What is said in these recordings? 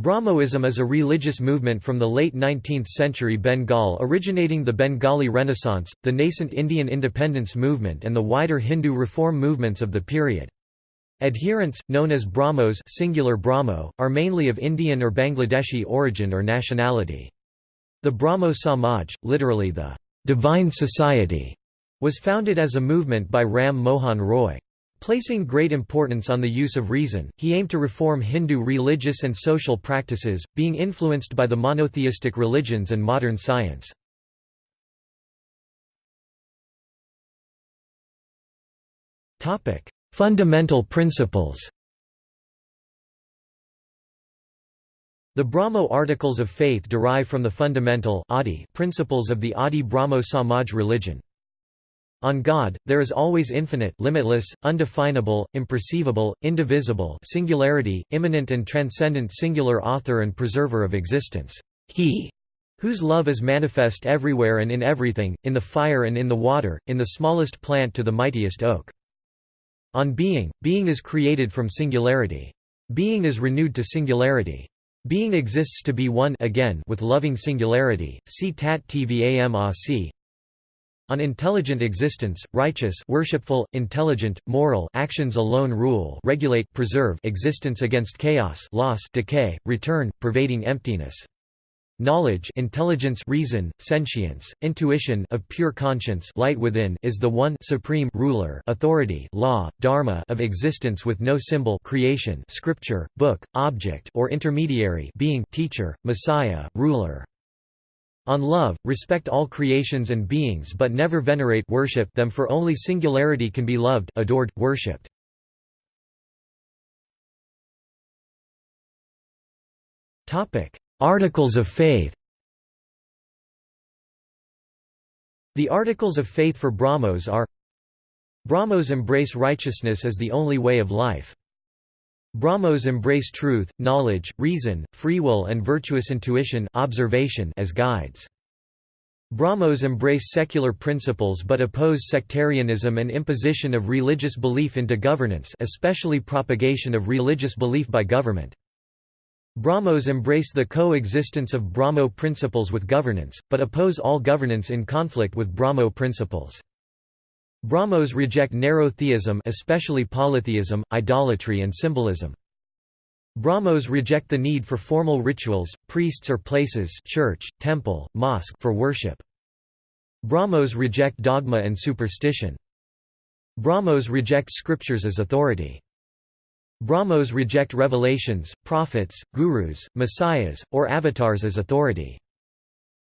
Brahmoism is a religious movement from the late 19th century Bengal originating the Bengali Renaissance, the nascent Indian independence movement and the wider Hindu reform movements of the period. Adherents, known as Brahmos singular Brahmo, are mainly of Indian or Bangladeshi origin or nationality. The Brahmo Samaj, literally the Divine Society, was founded as a movement by Ram Mohan Roy. Placing great importance on the use of reason, he aimed to reform Hindu religious and social practices, being influenced by the monotheistic religions and modern science. Fundamental principles The Brahmo Articles of Faith derive from the fundamental principles of the Adi Brahmo Samaj religion. On God, there is always infinite limitless, undefinable, imperceivable, indivisible singularity, immanent and transcendent singular author and preserver of existence. He whose love is manifest everywhere and in everything, in the fire and in the water, in the smallest plant to the mightiest oak. On being, being is created from singularity. Being is renewed to singularity. Being exists to be one again with loving singularity. See Tat Tvam Asi. On intelligent existence, righteous worshipful, intelligent, moral actions alone rule regulate preserve existence against chaos loss decay, return, pervading emptiness. Knowledge intelligence reason, sentience, intuition of pure conscience light within is the one supreme ruler authority law, dharma of existence with no symbol creation scripture, book, object or intermediary being teacher, messiah, ruler. On love, respect all creations and beings but never venerate worship them for only singularity can be loved, adored, worshipped. Articles of Faith The Articles of Faith for Brahmos are Brahmos embrace righteousness as the only way of life. Brahmos embrace truth, knowledge, reason, free will and virtuous intuition observation as guides. Brahmos embrace secular principles but oppose sectarianism and imposition of religious belief into governance especially propagation of religious belief by government. Brahmos embrace the coexistence of Brahmo principles with governance, but oppose all governance in conflict with Brahmo principles. Brahmos reject narrow theism especially polytheism, idolatry and symbolism. Brahmos reject the need for formal rituals, priests or places church, temple, mosque for worship. Brahmos reject dogma and superstition. Brahmos reject scriptures as authority. Brahmos reject revelations, prophets, gurus, messiahs, or avatars as authority.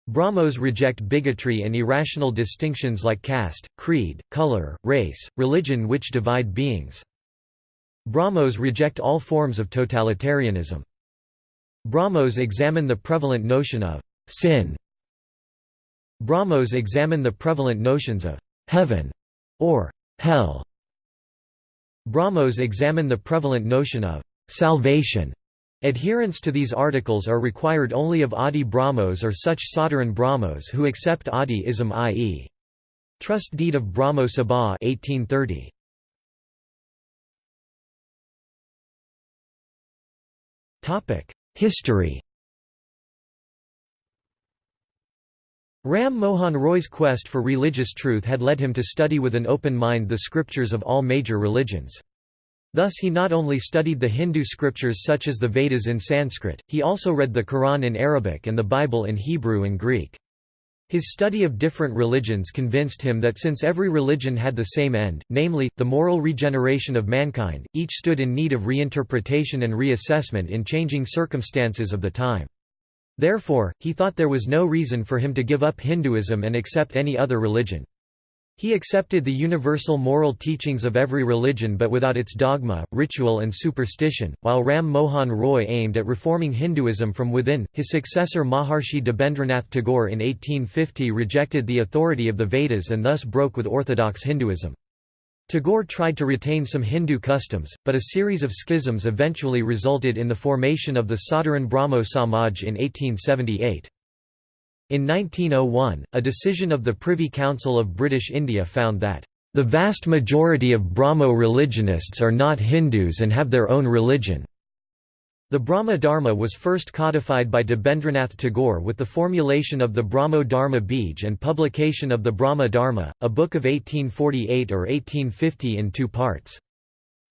Brahmos reject bigotry and irrational distinctions like caste, creed, color, race, religion which divide beings. Brahmos reject all forms of totalitarianism. Brahmos examine the prevalent notion of sin. Brahmos examine the prevalent notions of heaven or hell. Brahmos examine the prevalent notion of salvation Adherents to these articles are required only of Adi Brahmos or such Sadharan Brahmos who accept Adi-ism i.e. Trust Deed of Brahmo Sabha 1830. History Ram Mohan Roy's quest for religious truth had led him to study with an open mind the scriptures of all major religions. Thus he not only studied the Hindu scriptures such as the Vedas in Sanskrit, he also read the Quran in Arabic and the Bible in Hebrew and Greek. His study of different religions convinced him that since every religion had the same end, namely, the moral regeneration of mankind, each stood in need of reinterpretation and reassessment in changing circumstances of the time. Therefore, he thought there was no reason for him to give up Hinduism and accept any other religion. He accepted the universal moral teachings of every religion but without its dogma, ritual and superstition, while Ram Mohan Roy aimed at reforming Hinduism from within. His successor Maharshi Debendranath Tagore in 1850 rejected the authority of the Vedas and thus broke with orthodox Hinduism. Tagore tried to retain some Hindu customs, but a series of schisms eventually resulted in the formation of the Sadharan Brahmo Samaj in 1878. In 1901, a decision of the Privy Council of British India found that, "...the vast majority of Brahmo religionists are not Hindus and have their own religion." The Brahma Dharma was first codified by Debendranath Tagore with the formulation of the Brahmo Dharma Bij and publication of the Brahma Dharma, a book of 1848 or 1850 in two parts.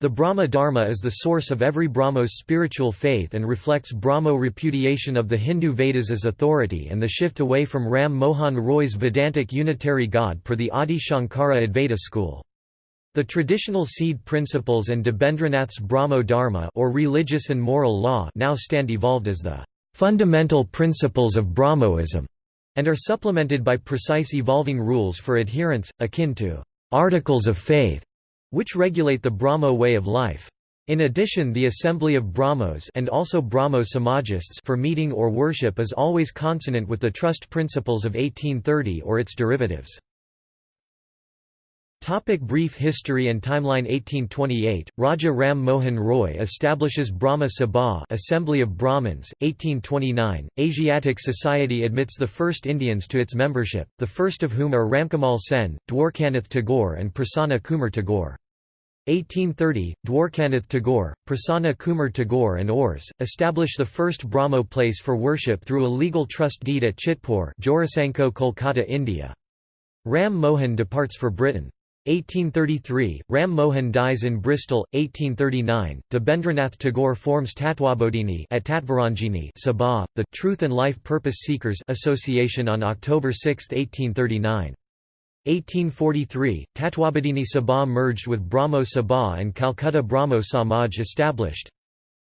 The Brahma Dharma is the source of every Brahmo's spiritual faith and reflects Brahmo repudiation of the Hindu Vedas as authority and the shift away from Ram Mohan Roy's Vedantic unitary God per the Adi Shankara Advaita school. The traditional seed principles and Debendranath's Brahmo Dharma or religious and moral law now stand evolved as the fundamental principles of Brahmoism and are supplemented by precise evolving rules for adherence, akin to articles of faith, which regulate the Brahmo way of life. In addition the assembly of Brahmos and also Brahmo Samajists for meeting or worship is always consonant with the trust principles of 1830 or its derivatives. Topic brief history and timeline 1828, Raja Ram Mohan Roy establishes Brahma Sabha Assembly of Brahmins, 1829, Asiatic Society admits the first Indians to its membership, the first of whom are Ramkamal Sen, Dwarkanath Tagore and Prasanna Kumar Tagore. 1830, Dwarkanath Tagore, Prasanna Kumar Tagore and Ors, establish the first Brahmo place for worship through a legal trust deed at Chitpur Jorasanko Kolkata India. Ram Mohan departs for Britain. 1833, Ram Mohan dies in Bristol, 1839, Debendranath Tagore forms Tatwabodhini at Tatvarangini Sabha, the Truth and Life Purpose Seekers Association on October 6, 1839. 1843, Tatwabodhini Sabha merged with Brahmo Sabha and Calcutta Brahmo Samaj established.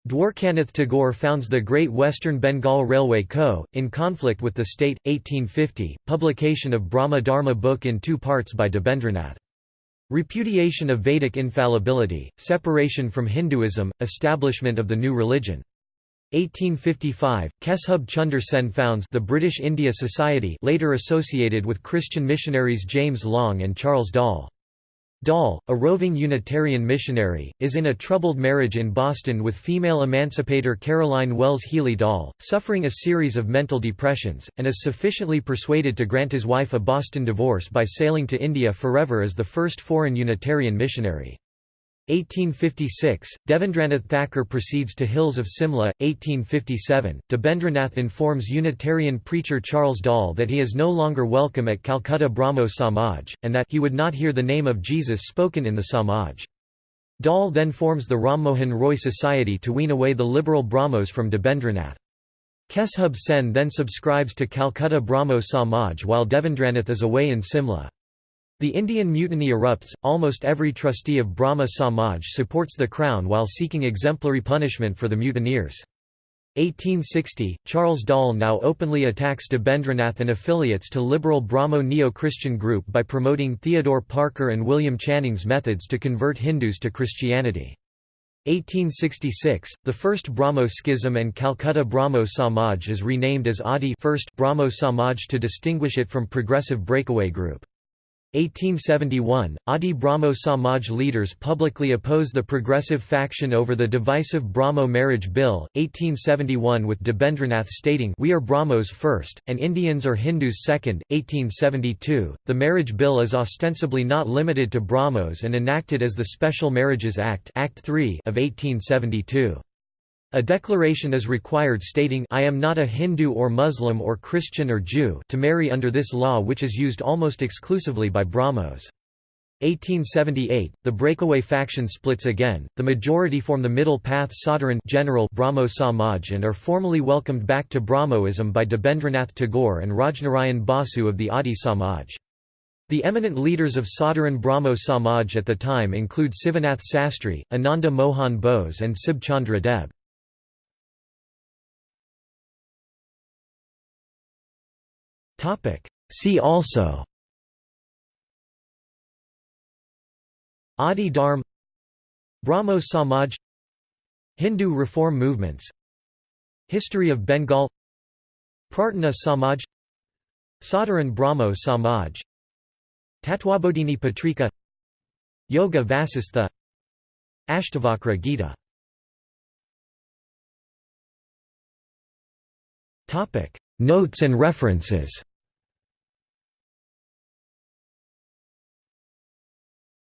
Dwarkanath Tagore founds the Great Western Bengal Railway Co., in conflict with the state, 1850, publication of Brahma Dharma book in two parts by Debendranath. Repudiation of Vedic infallibility, separation from Hinduism, establishment of the new religion. 1855, Keshub Chunder Sen founds the British India Society later associated with Christian missionaries James Long and Charles Dall. Dall, a roving Unitarian missionary, is in a troubled marriage in Boston with female emancipator Caroline Wells Healy Dall, suffering a series of mental depressions, and is sufficiently persuaded to grant his wife a Boston divorce by sailing to India forever as the first foreign Unitarian missionary. 1856, Devendranath Thakur proceeds to Hills of Simla, 1857. Debendranath informs Unitarian preacher Charles Dall that he is no longer welcome at Calcutta Brahmo Samaj, and that he would not hear the name of Jesus spoken in the Samaj. Dall then forms the Rammohan Roy Society to wean away the liberal Brahmos from Debendranath. Keshub Sen then subscribes to Calcutta Brahmo Samaj while Devendranath is away in Simla. The Indian mutiny erupts, almost every trustee of Brahma Samaj supports the crown while seeking exemplary punishment for the mutineers. 1860, Charles Dall now openly attacks Debendranath and affiliates to liberal Brahmo Neo-Christian group by promoting Theodore Parker and William Channing's methods to convert Hindus to Christianity. 1866, the first Brahmo schism and Calcutta Brahmo Samaj is renamed as Adi first Brahmo Samaj to distinguish it from progressive breakaway group. 1871, Adi Brahmo Samaj leaders publicly oppose the progressive faction over the divisive Brahmo marriage bill, 1871 with Debendranath stating We are Brahmos first, and Indians or Hindus second, 1872. The marriage bill is ostensibly not limited to Brahmos and enacted as the Special Marriages Act, Act 3 of 1872. A declaration is required stating I am not a Hindu or Muslim or Christian or Jew to marry under this law which is used almost exclusively by Brahmos. 1878, the breakaway faction splits again, the majority form the middle path Sadharan general Brahmo Samaj and are formally welcomed back to Brahmoism by Debendranath Tagore and Rajnarayan Basu of the Adi Samaj. The eminent leaders of Sadharan Brahmo Samaj at the time include Sivanath Sastri, Ananda Mohan Bose and Sib Chandra Deb. Topic. See also. Adi Dharm. Brahmo Samaj. Hindu reform movements. History of Bengal. Prarthana Samaj. Sadharan Brahmo Samaj. Tatwabodhini Patrika. Yoga Vasistha. Ashtavakra Gita. Notes and references